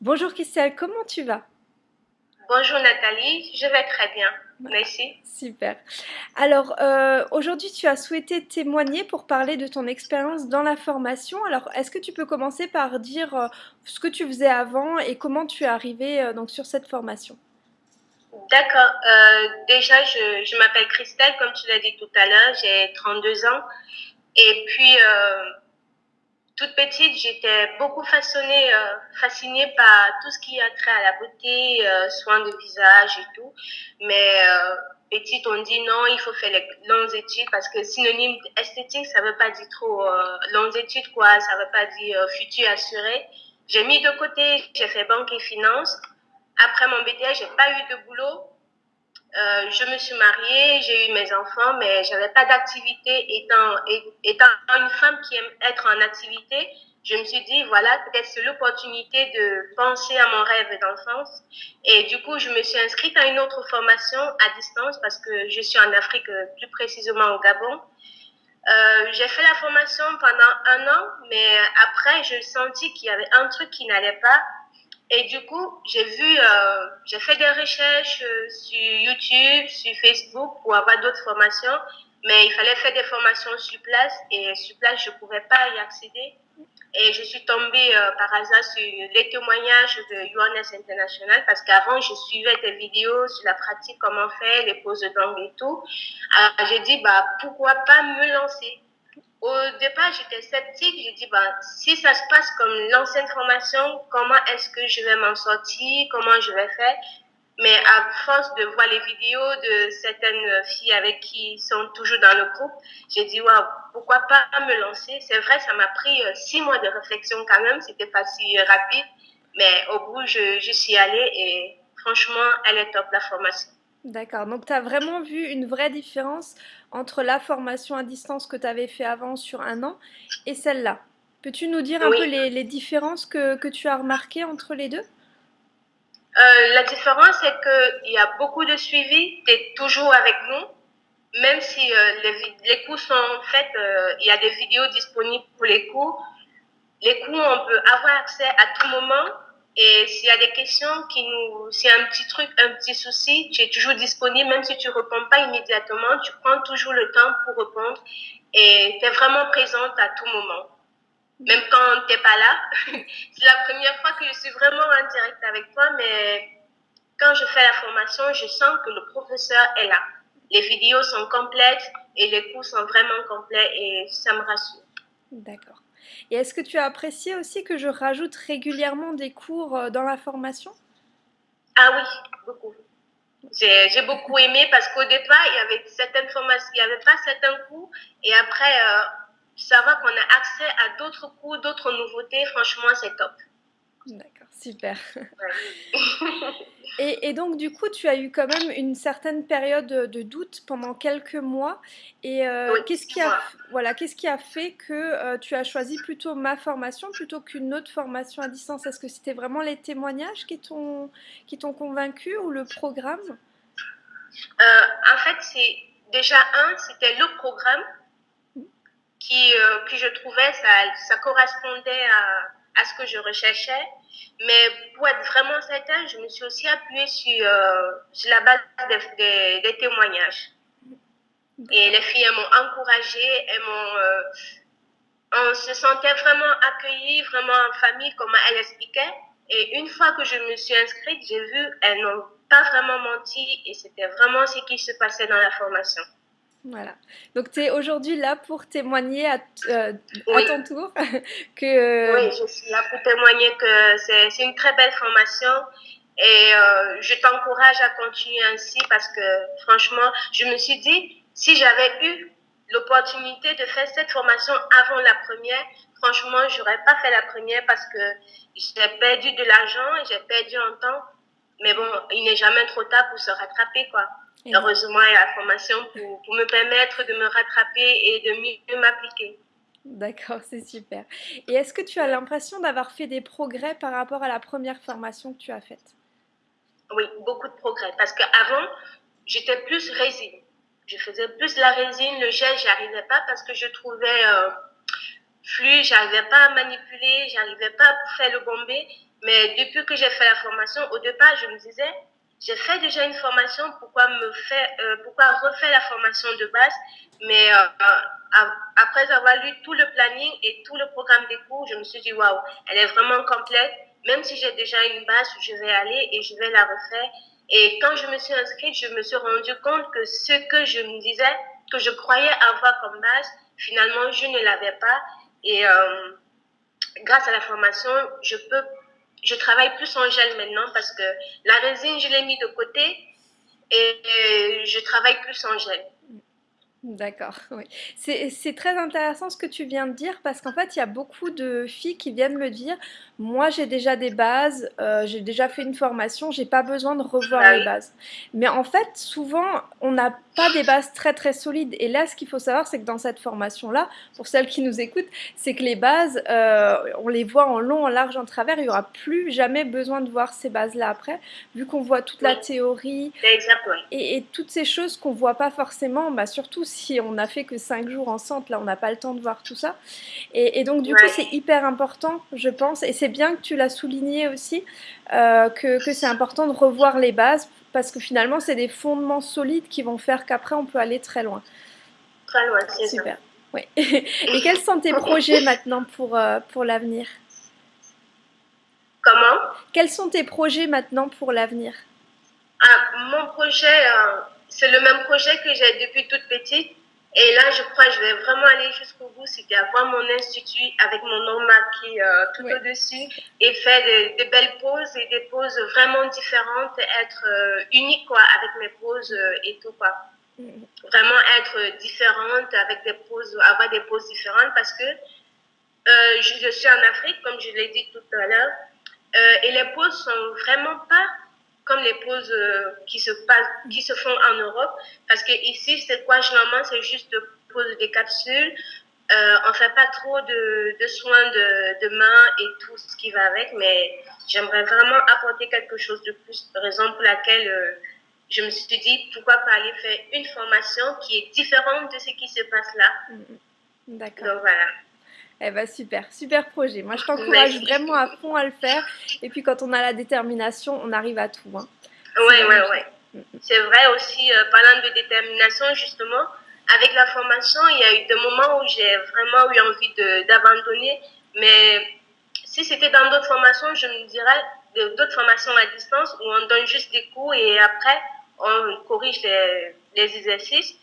Bonjour Christelle, comment tu vas? Bonjour Nathalie, je vais très bien. Merci. Super. Alors, euh, aujourd'hui, tu as souhaité témoigner pour parler de ton expérience dans la formation. Alors, est-ce que tu peux commencer par dire euh, ce que tu faisais avant et comment tu es arrivé euh, donc sur cette formation? D'accord. Déjà, je, je m'appelle Christelle, comme tu l'as dit tout à l'heure, j'ai 32 ans. Et puis, toute petite, j'étais beaucoup façonnée, euh, fascinée par tout ce qui a trait à la beauté, euh, soins de visage et tout. Mais euh, petite, on dit non, il faut faire les longues études parce que synonyme esthétique, ça veut pas dire trop euh, longues études, quoi. Ça veut pas dire euh, futur assuré. J'ai mis de côté, j'ai fait banque et finance. Après mon BTS, j'ai pas eu de boulot. Euh, je me suis mariée, j'ai eu mes enfants, mais j'avais pas d'activité. Étant, une femme qui aime être en activité, je me suis dit, voilà, peut-être c'est l'opportunité de penser à mon rêve d'enfance. Et du coup, je me suis inscrite à une autre formation à distance parce que je suis en Afrique, euh, plus précisément au Gabon. Euh, j'ai fait la formation pendant un an, mais après, je sentis qu'il y avait un truc qui n'allait pas. Et du coup, j'ai vu, euh, j'ai fait des recherches euh, sur YouTube, sur Facebook pour avoir d'autres formations, mais il fallait faire des formations sur place et sur place, je ne pouvais pas y accéder. Et je suis tombée euh, par hasard sur les témoignages de UNS International parce qu'avant, je suivais des vidéos sur la pratique, comment faire, les poses d'angle et tout. Alors, j'ai dit, bah, pourquoi pas me lancer? Au départ, j'étais sceptique. J'ai dit, bah, si ça se passe comme l'ancienne formation, comment est-ce que je vais m'en sortir? Comment je vais faire? Mais à force de voir les vidéos de certaines filles avec qui sont toujours dans le groupe, j'ai dit, waouh, pourquoi pas me lancer? C'est vrai, ça m'a pris euh, six mois de réflexion quand même. C'était pas si rapide. Mais au bout, je, je suis allée et franchement, elle est top, la formation. D'accord. Donc, tu as vraiment vu une vraie différence entre la formation à distance que tu avais fait avant sur un an et celle-là. Peux-tu nous dire un peu les, les différences que, que tu as remarquées entre les deux? Euh, la différence, c'est qu'il y a beaucoup de suivi. Tu es toujours avec nous. Même si euh, les, les cours sont faits, euh, il y a des vidéos disponibles pour les cours. Les cours, on peut avoir accès à tout moment. Et s'il y a des questions qui nous, s'il y a un petit truc, un petit souci, tu es toujours disponible, même si tu réponds pas immédiatement, tu prends toujours le temps pour répondre et tu es vraiment présente à tout moment. Même quand t'es pas là. C'est la première fois que je suis vraiment en direct avec toi, mais quand je fais la formation, je sens que le professeur est là. Les vidéos sont complètes et les cours sont vraiment complets et ça me rassure. D'accord. Et est-ce que tu as apprécié aussi que je rajoute régulièrement des cours euh, dans la formation? Ah oui, beaucoup. J'ai beaucoup aimé parce qu'au départ, il y avait certaines formations, il n'y avait pas certains cours. Et après, euh, savoir qu'on a accès à d'autres cours, d'autres nouveautés, franchement, c'est top. D'accord, super. Ouais. Et, et donc, du coup, tu as eu quand même une certaine période de doute pendant quelques mois. Et euh, Oui, qu'est-ce qui a, voilà, qu'est-ce qui a fait que euh, tu as choisi plutôt ma formation plutôt qu'une autre formation à distance? Est-ce que c'était vraiment les témoignages qui t'ont qui t'ont convaincu ou le programme? Euh, en fait, c'est déjà un, c'était le programme qui, euh, que je trouvais, ça, ça correspondait à, à ce que je recherchais. Mais pour être vraiment certain, je me suis aussi appuyée sur, euh, la base des, témoignages. Et les filles, elles m'ont encouragée, elles m'ont, euh, on se sentait vraiment accueillis, vraiment en famille, comme elle expliquait. Et une fois que je me suis inscrite, j'ai vu, elles n'ont pas vraiment menti et c'était vraiment ce qui se passait dans la formation. Voilà. Donc, tu es aujourd'hui là pour témoigner à, euh, à ton tour que, oui, je suis là pour témoigner que c'est une très belle formation et euh, je t'encourage à continuer ainsi parce que franchement, je me suis dit, si j'avais eu l'opportunité de faire cette formation avant la première, franchement, j'aurais pas fait la première parce que j'ai perdu de l'argent et j'ai perdu en temps. Mais bon, il n'est jamais trop tard pour se rattraper, quoi. Heureusement, il y a la formation pour, pour me permettre de me rattraper et de mieux m'appliquer. D'accord, c'est super. Et est-ce que tu as l'impression d'avoir fait des progrès par rapport à la première formation que tu as faite? Oui, beaucoup de progrès. Parce qu'avant, j'étais plus résine. Je faisais plus la résine, le gel, j'arrivais pas parce que je trouvais euh, fluide, j'arrivais pas à manipuler, j'arrivais pas à faire le bombé. Mais depuis que j'ai fait la formation, au départ, je me disais, j'ai fait déjà une formation, pourquoi me faire, euh, pourquoi refaire la formation de base Mais euh, après avoir lu tout le planning et tout le programme des cours, je me suis dit waouh, elle est vraiment complète. Même si j'ai déjà une base, je vais aller et je vais la refaire. Et quand je me suis inscrite, je me suis rendu compte que ce que je me disais, que je croyais avoir comme base, finalement, je ne l'avais pas. Et euh, grâce à la formation, je peux je travaille plus en gel maintenant parce que la résine, je l'ai mis de côté et je travaille plus en gel. D'accord, oui. C'est très intéressant ce que tu viens de dire parce qu'en fait, il y a beaucoup de filles qui viennent me dire moi j'ai déjà des bases, euh, j'ai déjà fait une formation, j'ai pas besoin de revoir bah les bases. Mais en fait, souvent, on n'a pas des bases très très solides. Et là, ce qu'il faut savoir, c'est que dans cette formation-là, pour celles qui nous écoutent, c'est que les bases, euh, on les voit en long, en large, en travers. Il n'y aura plus jamais besoin de voir ces bases-là après, vu qu'on voit toute la théorie et, et, toutes ces choses qu'on voit pas forcément, bah, surtout si on n'a fait que 5 jours en centre, là, on n'a pas le temps de voir tout ça. Et, donc, du coup, c'est hyper important, je pense, et c'est bien que tu l'as souligné aussi, euh, que, c'est important de revoir les bases, parce que finalement, c'est des fondements solides qui vont faire qu'après, on peut aller très loin. Très loin, c'est Super. Oui. Et quels sont tes projets maintenant pour, euh, pour l'avenir? Comment? Quels sont tes projets maintenant pour l'avenir? Ah, Mon projet, euh, c'est le même projet que j'ai depuis toute petite. Et là, je crois que je vais vraiment aller jusqu'au bout, c'est d'avoir mon institut avec mon nom marqué euh, tout au-dessus et faire des, belles poses et des poses vraiment différentes, être euh, unique quoi, avec mes poses euh, et tout quoi. Mm. Vraiment être différente avec des poses, avoir des poses différentes parce que je, je, suis en Afrique, comme je l'ai dit tout à l'heure, et les poses sont vraiment pas comme les poses euh, qui se passent, qui se font en Europe. Parce que ici, c'est quoi généralement, c'est juste de poser des capsules. Euh, on fait pas trop de, de soins de, de main et tout ce qui va avec, mais j'aimerais vraiment apporter quelque chose de plus. Raison pour laquelle euh, je me suis dit pourquoi pas aller faire une formation qui est différente de ce qui se passe là. Mm, mm. D'accord. Donc voilà. Eh ben super, super projet. Moi je t'encourage vraiment à fond à le faire. Et puis quand on a la détermination, on arrive à tout. Hein. Oui, oui, oui. C'est vrai aussi, euh, parlant de détermination, justement, avec la formation, il y a eu des moments où j'ai vraiment eu envie d'abandonner. Mais si c'était dans d'autres formations, je me dirais d'autres formations à distance où on donne juste des cours et après on corrige les, les exercices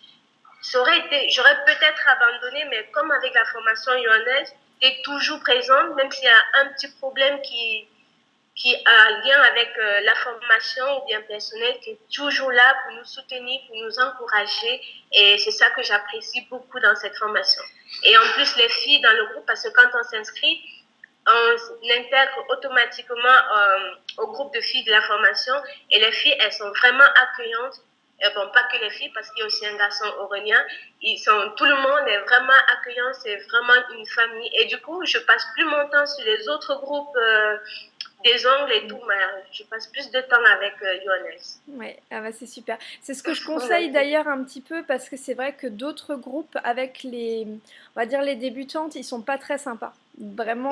j'aurais peut-être abandonné, mais comme avec la formation lyonnaise, tu es toujours présente, même s'il y a un petit problème qui, qui a lien avec euh, la formation ou bien personnel, qui est toujours là pour nous soutenir, pour nous encourager. Et c'est ça que j'apprécie beaucoup dans cette formation. Et en plus, les filles dans le groupe, parce que quand on s'inscrit, on intègre automatiquement euh, au groupe de filles de la formation. Et les filles, elles sont vraiment accueillantes et bon, pas que les filles, parce qu'il y a aussi un garçon oranien. Ils sont, tout le monde est vraiment accueillant, c'est vraiment une famille. Et du coup, je passe plus mon temps sur les autres groupes euh, des ongles et tout, mais je passe plus de temps avec euh, Oui, ah bah c'est super. C'est ce que je conseille d'ailleurs un petit peu parce que c'est vrai que d'autres groupes avec les, on va dire les débutantes, ils sont pas très sympas vraiment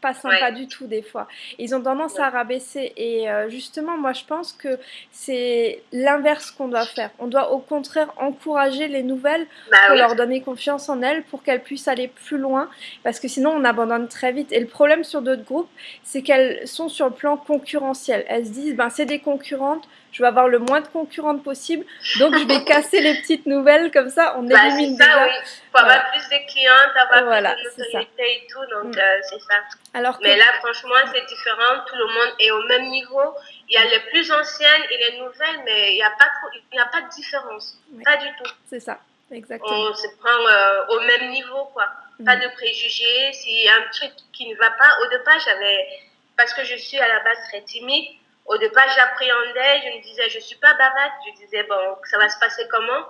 pas sympa du tout des fois. Ils ont tendance à rabaisser et euh, justement moi je pense que c'est l'inverse qu'on doit faire. On doit au contraire encourager les nouvelles bah pour leur donner confiance en elles pour qu'elles puissent aller plus loin parce que sinon on abandonne très vite. Et le problème sur d'autres groupes c'est qu'elles sont sur le plan concurrentiel. Elles se disent ben c'est des concurrentes, je vais avoir le moins de concurrentes possible, donc je vais casser les petites nouvelles, comme ça on bah, élimine ça, déjà. Oui. Pour avoir plus de clientes, avoir voilà, plus de notoriété et tout, donc mm. euh, c'est ça. Alors Mais là, franchement, c'est différent, tout le monde est au même niveau. Il y a les plus anciennes et les nouvelles, mais il n'y a, pas il a pas de différence, pas du tout. C'est ça, exactement. On se prend euh, au même niveau, quoi. Pas mm. de préjugés, s'il y a un truc qui ne va pas, au départ, j'avais, parce que je suis à la base très timide, au départ, j'appréhendais, je me disais, je suis pas bavarde, je disais, bon, ça va se passer comment?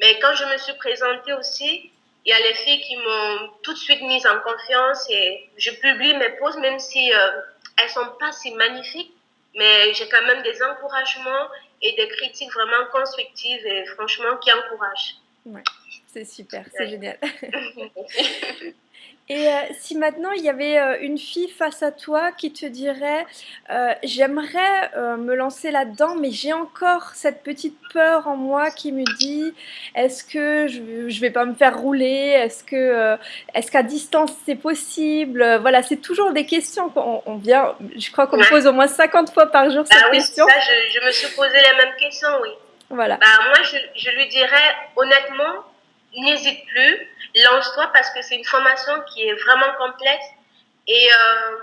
Mais quand je me suis présentée aussi, il y a les filles qui m'ont tout de suite mise en confiance et je publie mes poses, même si euh, elles sont pas si magnifiques, mais j'ai quand même des encouragements et des critiques vraiment constructives et franchement qui encouragent. Ouais, c'est super, c'est génial. Et heu, si maintenant il y avait, heu, une fille face à toi qui te dirait, heu: «J'aimerais, me lancer là-dedans, mais j'ai encore cette petite peur en moi qui me dit: "Est-ce que je je vais pas me faire rouler? Est-ce que, est-ce qu'à distance c'est possible?"» voilà, c'est toujours des questions qu'on on vient je crois qu'on Ouais. pose au moins 50 fois par jour Bah cette oui, question. ça je je me suis posé la même question, oui. Voilà. Bah moi je je lui dirais honnêtement, n'hésite plus, lance-toi parce que c'est une formation qui est vraiment complète et heu,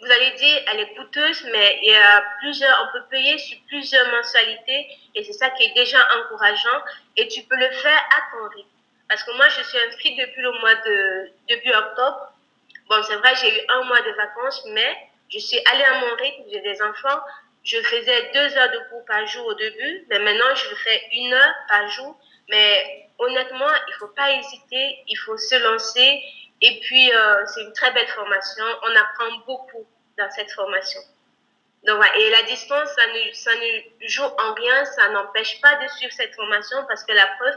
vous allez dire elle est coûteuse, mais il y a plusieurs on peut payer sur plusieurs mensualités et c'est ça qui est déjà encourageant et tu peux le faire à ton rythme. Parce que moi je suis inscrite depuis le mois de début octobre. Bon, c'est vrai, j'ai eu un mois de vacances, mais je suis allée à mon rythme, j'ai des enfants. Je faisais deux heures de cours par jour au début, mais maintenant je fais une heure par jour. Mais honnêtement, il ne faut pas hésiter, il faut se lancer. Et puis, euh, c'est une très belle formation. On apprend beaucoup dans cette formation. Donc, voilà. Et la distance, ça ne, ça ne joue en rien, ça n'empêche pas de suivre cette formation parce que la preuve,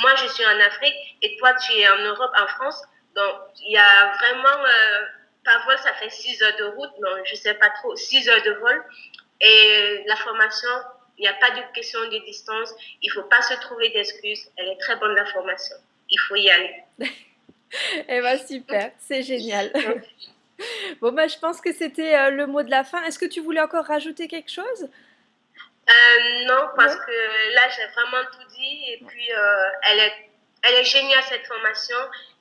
moi je suis en Afrique et toi tu es en Europe, en France. Donc, il y a vraiment, euh, par vol, ça fait 6 heures de route, non, je sais pas trop, 6 heures de vol. Et la formation, il n'y a pas de question de distance, il ne faut pas se trouver d'excuses. Elle est très bonne, la formation. Il faut y aller. Eh ben super, c'est génial. Bon bah je pense que c'était, heu, le mot de la fin. Est-ce que tu voulais encore rajouter quelque chose? Euh, non, parce Ouais. que là, j'ai vraiment tout dit. Et puis, euh, elle est, elle est géniale, cette formation.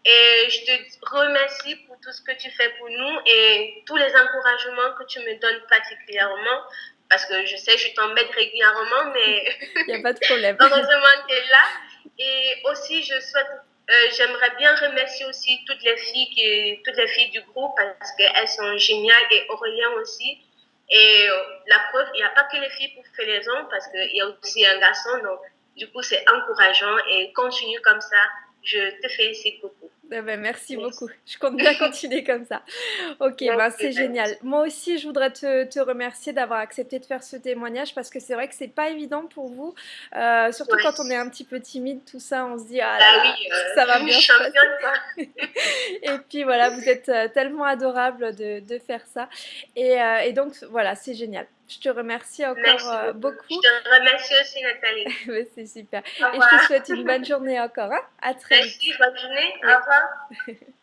Et je te remercie pour tout ce que tu fais pour nous et tous les encouragements que tu me donnes particulièrement. Parce que je sais, je t'embête régulièrement, mais Il n'y a pas de problème. heureusement, tu es là. Et aussi, je souhaite, euh, j'aimerais bien remercier aussi toutes les filles, qui, toutes les filles du groupe parce qu'elles sont géniales et Aurélien aussi. Et euh, la preuve, il n'y a pas que les filles pour faire les hommes parce qu'il y a aussi un garçon. Donc, du coup, c'est encourageant et continue comme ça. Je te félicite beaucoup. Eh ben, merci Merci. beaucoup. Je compte bien continuer comme ça. OK, ben, c'est génial. Moi aussi, je voudrais te te remercier d'avoir accepté de faire ce témoignage parce que c'est vrai que c'est pas évident pour vous, heu, surtout Ouais. quand on est un petit peu timide, tout ça, on se dit: «Ah là Bah oui, euh, ça va bien se passer?» championne, quoi. et puis voilà, vous êtes, heu, tellement adorable de de faire ça et donc voilà, c'est génial. Je te remercie encore, Merci heu, beaucoup. Je te remercie aussi, Nathalie. C'est super Au et je te souhaite une bonne journée encore, hein. À très vite. Merci, bonne journée. Oui. Au revoir.